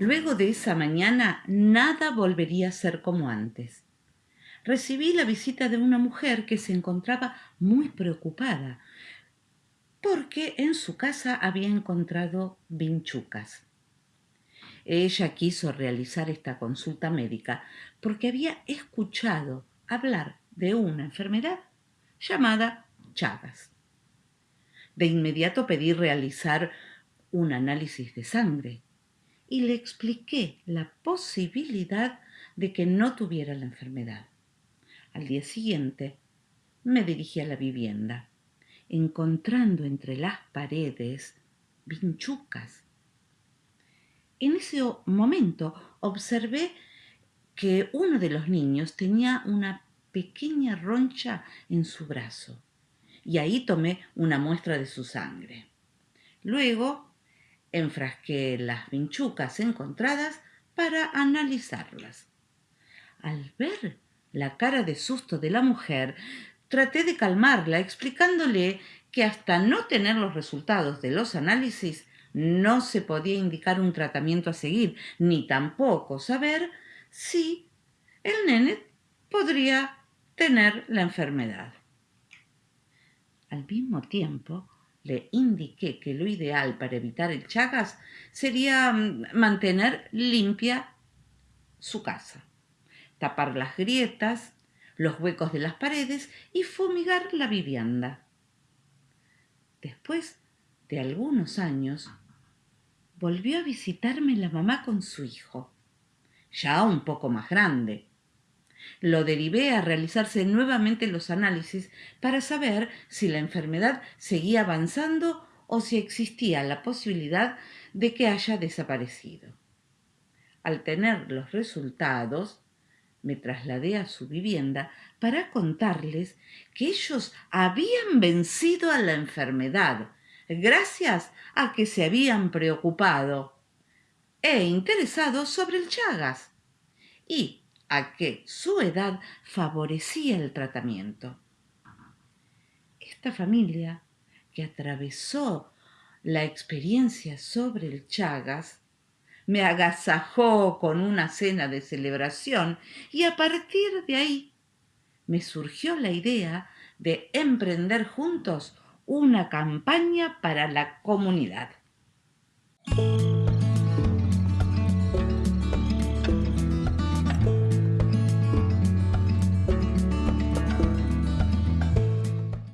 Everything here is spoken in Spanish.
Luego de esa mañana nada volvería a ser como antes. Recibí la visita de una mujer que se encontraba muy preocupada porque en su casa había encontrado vinchucas. Ella quiso realizar esta consulta médica porque había escuchado hablar de una enfermedad llamada Chagas. De inmediato pedí realizar un análisis de sangre y le expliqué la posibilidad de que no tuviera la enfermedad. Al día siguiente me dirigí a la vivienda, encontrando entre las paredes vinchucas. En ese momento observé que uno de los niños tenía una pequeña roncha en su brazo y ahí tomé una muestra de su sangre. Luego enfrasqué las vinchucas encontradas para analizarlas. Al ver la cara de susto de la mujer, traté de calmarla explicándole que hasta no tener los resultados de los análisis no se podía indicar un tratamiento a seguir, ni tampoco saber si el nene podría tener la enfermedad. Al mismo tiempo, le indiqué que lo ideal para evitar el Chagas sería mm, mantener limpia su casa, tapar las grietas, los huecos de las paredes y fumigar la vivienda. Después de algunos años, volvió a visitarme la mamá con su hijo, ya un poco más grande. Lo derivé a realizarse nuevamente los análisis para saber si la enfermedad seguía avanzando o si existía la posibilidad de que haya desaparecido. Al tener los resultados, me trasladé a su vivienda para contarles que ellos habían vencido a la enfermedad gracias a que se habían preocupado e interesado sobre el Chagas y a que su edad favorecía el tratamiento. Esta familia, que atravesó la experiencia sobre el Chagas, me agasajó con una cena de celebración y a partir de ahí me surgió la idea de emprender juntos una campaña para la comunidad.